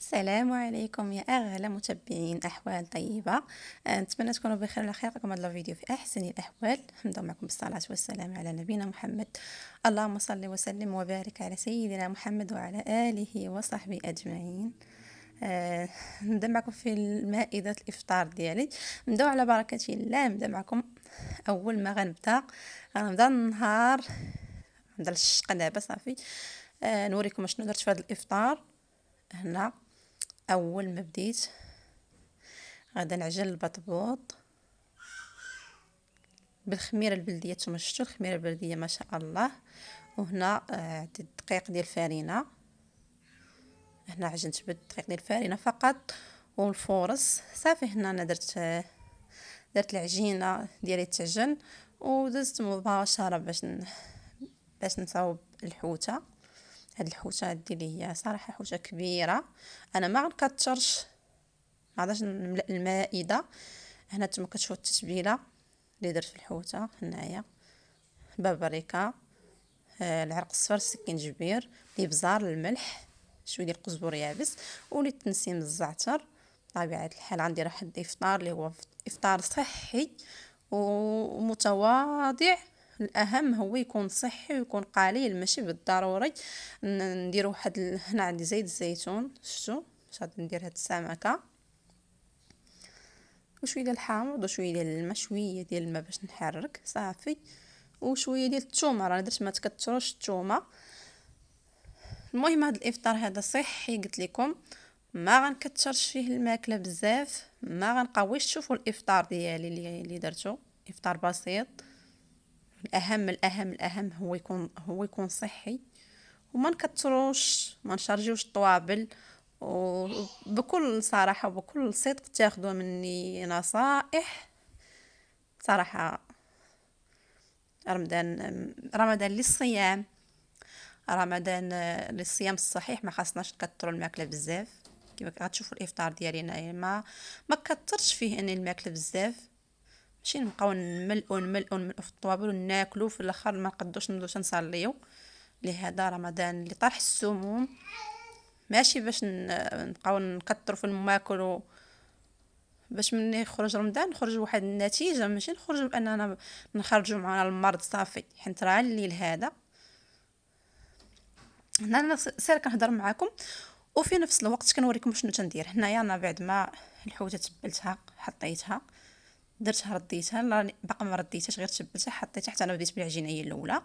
السلام عليكم يا أغلى متابعين أحوال طيبة. آه، نتمنى تكونوا بخير على خير. لكم هذا الفيديو في أحسن الأحوال. نبدأ معكم بالصلاة والسلام على نبينا محمد. اللهم صل وسلم وبارك على سيدنا محمد وعلى آله وصحبه أجمعين. آه نبدأ معكم في مائده الإفطار ديالي. نبداو على بركة الله. نبدأ معكم. أول ما غنبدأ غنبدأ النهار نبدا الشق دابا صافي. آه نوريكم شنو درت في هذا الإفطار. هنا. أول ما بديت غادا نعجن البطبوط بالخميرة البلدية. نتوما شفتوا الخميرة البلدية؟ ما شاء الله. وهنا آه، عندي الدقيق ديال الفرينه هنا عجنت بالدقيق ديال الفرينه فقط. والفورص صافي هنا أنا درت آه، درت العجينة ديالي تعجن ودزت مباشرة باش. باش نصاوب الحوتة. هاد الحوتة هادي اللي هي صراحة حوتة كبيرة. أنا ما غنكثرش ما غاداش نملأ المائدة. هنا نتوما كتشوفوا التتبيلة اللي درت في الحوتة هنايا. بابريكا آه العرق الصفر السكينجبير الابزار الملح شوية ديال القزبر يابس ولي تنسيم الزعتر. بطبيعه الحال غندير واحد الافطار اللي هو إفطار صحي ومتواضع. الأهم هو يكون صحي ويكون قليل ماشي بالضروري. ندير واحد هنا عندي زيت الزيتون شفتوا غادي ندير هاد السمكه وشوية ديال الحامض وشوية ديال الماء شوية ديال الماء باش نحرك صافي. وشوية ديال الثومه راه درت ما تكثروش الثومه المهم هذا الإفطار هذا صحي قلت لكم. ما غنكثرش فيه الماكلة بزاف ما غنقويش. شوفوا الإفطار ديالي اللي درتو. إفطار بسيط. الأهم الأهم الأهم هو يكون هو يكون صحي وما نكثروش ما نشارجيوش الطوابل وبكل صراحة وبكل صدق تاخذوا مني نصائح صراحة رمضان رمضان للصيام رمضان للصيام الصحيح ما خاصناش نكثروا الماكلة بزاف. كيما غتشوفوا الإفطار ديالي هنايا ما ما كثرتش فيه أني الماكلة بزاف. ماشي نبقاو نملئو نملئو نملئو في الطوابل وناكلو في الأخر ما نقدوش نبداو نصليو لهذا رمضان اللي طرح السموم ماشي باش نبقاو نكثروا في الماكل باش من يخرج رمضان نخرج واحد النتيجة ماشي نخرج بأننا نخرجوا معنا المرض صافي. حيت راه الليل هذا. هنا أنا سير كنهضر معكم وفي نفس الوقت كنوريكم شنو تندير. هنايا أنا بعد ما الحوتة تبلتها حطيتها. درتها رديتها باقا ما رديتهاش غير تبلتها حطيتها حتى أنا بديت بالعجينه هي الاولى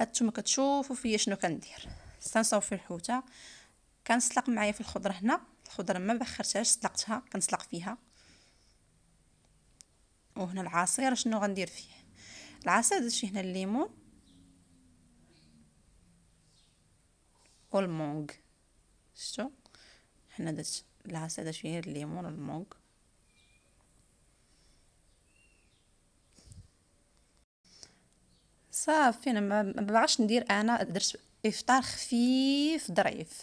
هانتوما كتشوفوا فيا شنو كندير. استنصاو في الحوتة. كنسلق معايا في الخضرة هنا. الخضرة ما بخرتهاش سلقتها كنسلق فيها. وهنا العصير شنو غندير فيه؟ العصير درت فيه هنا الليمون. والمونغ. شتو هنا درت العصير درت فيه الليمون والمونغ. صافي أنا ما باغاش ندير أنا درت إفطار خفيف ظريف.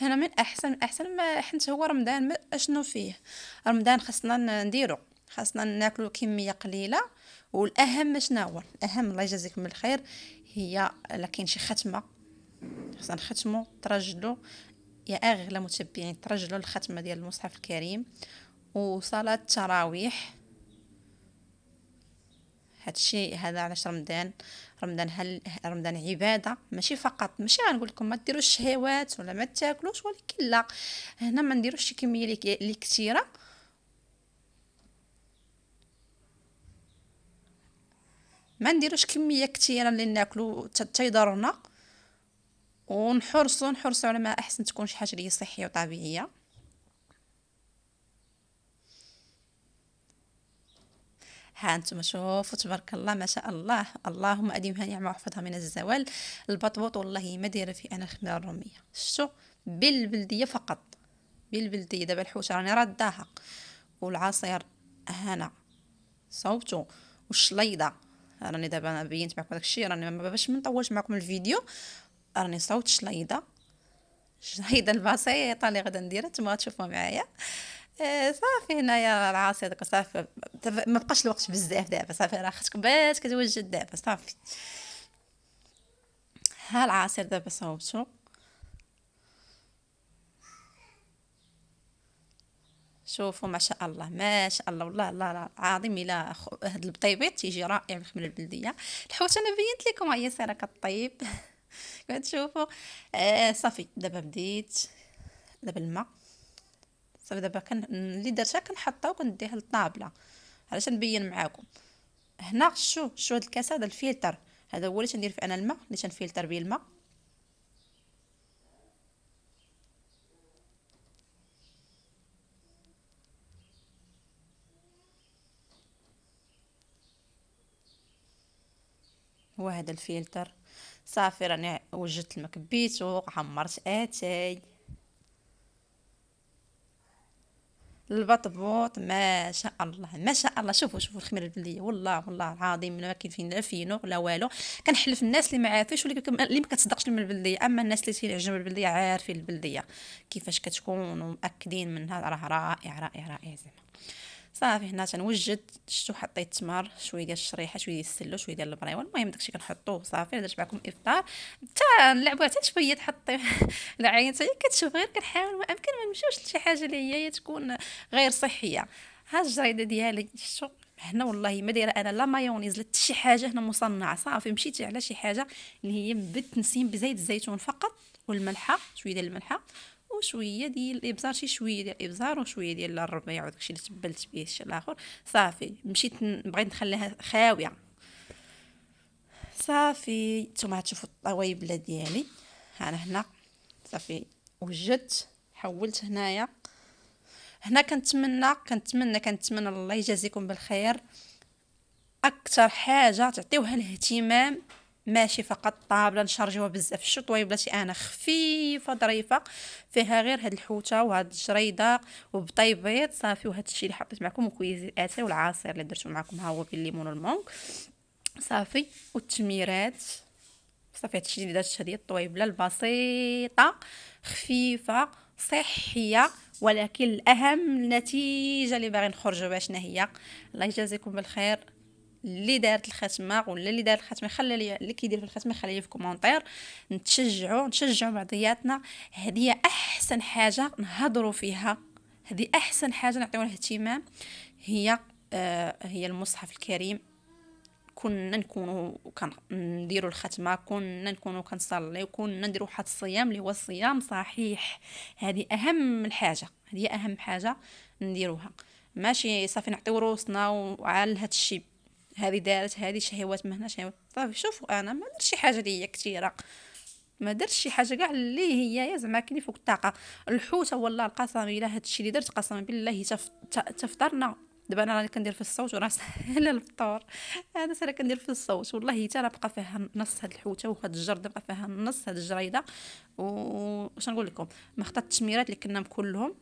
هنا من احسن من أحسن ما حنت هو رمضان أشنو فيه؟ رمضان خاصنا نديرو خاصنا ناكلو كمية قليلة والأهم شنو هو؟ الأهم الله يجازيكم بالخير هي لا كاين شي ختمة. خاصنا نختمو ترجلو. يا أغلى متبعين ترجلو الختمة ديال المصحف الكريم. وصلاة التراويح. هادشي هذا علاش رمضان رمضان هل رمضان عبادة؟ ماشي فقط ماشي غنقول لكم ما ديروش الشهوات ولا ما تاكلوش ولكن لا هنا ما نديروش شي كمية اللي كثيره ما نديروش كمية كثيرة اللي ناكلو تيضرنا. ونحرصوا نحرصوا على ما أحسن تكون شي حاجة اللي صحية وطبيعية. ها أنتم شوفوا تبارك الله ما شاء الله. اللهم اديمها نعمة وأحفظها من الزوال. البطبوط والله ما دايرة فيه أنا الخميرة الرومية. شتو بالبلدية فقط. بالبلدية. دابا الحوشه راني رداها والعصير هنا. صوبتو والشليضة. راني دابا بينت معكم داك الشيء راني ما باش ما نطولش معكم الفيديو. راني صوت شليضة. الشليضه البسيطة اللي غادا نديرها. نتوما تشوفوا معايا. إيه، صافي هنايا راه عاصي هذاك صافي. ما بقاش الوقت بزاف دابا صافي راه خاصك باش كتوجد دابا صافي. ها العصير دابا صوبتو. شوفوا ما شاء الله ما شاء الله والله الله العظيم. إلا هاد البطيبيط تيجي رائع من البلدية. الحوت أنا بينت لكم هي سيرة كطيب. كتشوفوا. آه صافي دابا بديت. دابا الماء. دابا كان اللي درتها كنحطها وكنديها للطابلة علاش نبين معاكم. هنا شو شو هاد الكاس هذا الفلتر. هذا هو اللي تندير فيه أنا الماء اللي تنفلتر به الماء. هو هذا الفلتر. صافي راني وجدت الماء كبيتو عمرت اتاي البطبوط ما شاء الله ما شاء الله. شوفوا شوفوا الخميرة البلدية. والله والله العظيم ما كاين لا فينو لا والو. كنحلف الناس اللي ما عارفينش اللي ما كتصدقش من البلدية. أما الناس اللي تيعجبهم البلدية عارفين البلدية كيفاش كتكون ومأكدين منها راه رائع رائع رائع زعما. صافي هنا تنوجد شتو حطيت التمر شوية ديال الشريحة شوية ديال السلو شوية ديال البريوه المهم داكشي كنحطوه صافي درت معكم إفطار. حتى نلعبوا حتى شوية تحطي العين حتى كتشوف غير كنحاول ما أمكن ما نمشيوش لشي حاجة اللي هي تكون غير صحية. ها الجريدة ديالي شتو؟ هنا والله ما دايرة أنا لا مايونيز لا شي حاجة هنا مصنعة. صافي مشيتي على شي حاجة اللي هي بالتنسيم بزيت الزيتون فقط والملحة شوية ديال الملحة. وشويه ديال الابزار شي شوية ديال الابزار وشوية ديال الربيع وداكشي اللي تبلت به الشيء الآخر صافي مشيت بغيت نخليها خاوية. صافي نتوما تشوفوا الطوايبله ديالي. أنا هنا. صافي وجدت حولت هنايا. هنا كنتمنى كنتمنى كنتمنى الله يجازيكم بالخير. أكثر حاجة تعطيوها الاهتمام ماشي فقط طابله نشارجيوها بزاف. الشطوي بلاتي أنا خفيفة ظريفة فيها غير هاد الحوتة وهاد الجريده وبطيبيط صافي وهاد الشيء اللي حطيت معكم وكويز اتاي والعصير اللي درتو معكم ها هو بالليمون والمونك. صافي والتميرات. صافي هادشي اللي درت هذه الطويبله البسيطة خفيفة صحية ولكن الأهم النتيجه اللي باغي نخرجوا باش هي الله يجازيكم بالخير. اللي دارت الختمه ولا اللي دار الختمه خلي لي اللي كيدير في الختمه خلي لي في commentaire. نتشجعوا نشجعوا بعضياتنا هذه أحسن حاجة نهضروا فيها. هذه أحسن حاجة نعطيوها اهتمام هي آه هي المصحف الكريم. كنا نكونوا كنديروا الختمه كنا نكونوا كنصلي وكنا نديروا واحد الصيام اللي هو الصيام صحيح. هذه أهم الحاجة هذه أهم حاجة نديروها. ماشي صافي نعطيو روسنا وعلى هذا الشيء هذه دارت هذه شهوات من هنا شهوات صافي شوفوا أنا ما درت شي حاجة اللي هي كثيرة. ما درت شي حاجة كاع اللي هي زعما كاين فوق الطاقة. الحوت والله القسم إلا هذا الشيء اللي درت قسما بالله تفطرنا دابا أنا راني كندير في الصوت وراه سهل الفطور. هذا سالا كندير في الصوت. والله حتى راه بقى فيها نص هاد الحوتة وهاد الجرده بقى فيها نص هاد الجريدة. واش نقول لكم؟ ما خطات التشميرات اللي كنا كلهم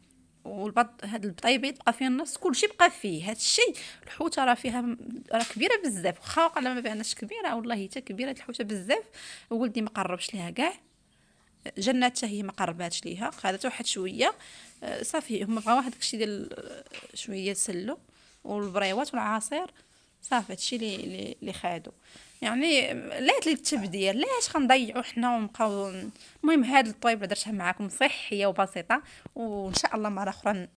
والبط هاد البطيبيط بقى فيه النص كلشي بقى فيه. هاد الشيء الحوتة راه فيها راه كبيرة بزاف. واخا وقال ما بانش كبيرة والله حتى كبيرة الحوتة بزاف. ولدي ما قربش ليها كاع. جنات حتى هي ما قرباتش ليها. خدات واحد شوية. آه، صافي هما بغاو واحد داكشي ديال شوية سلو. والبريوات والعصير. صافي هادشي اللي اللي خادو. يعني ليت للتبديل ليش خنضيعوا حنا ونبقاو المهم هاد الطيب اللي درتها معكم صحية وبسيطة وإن شاء الله مرة أخرى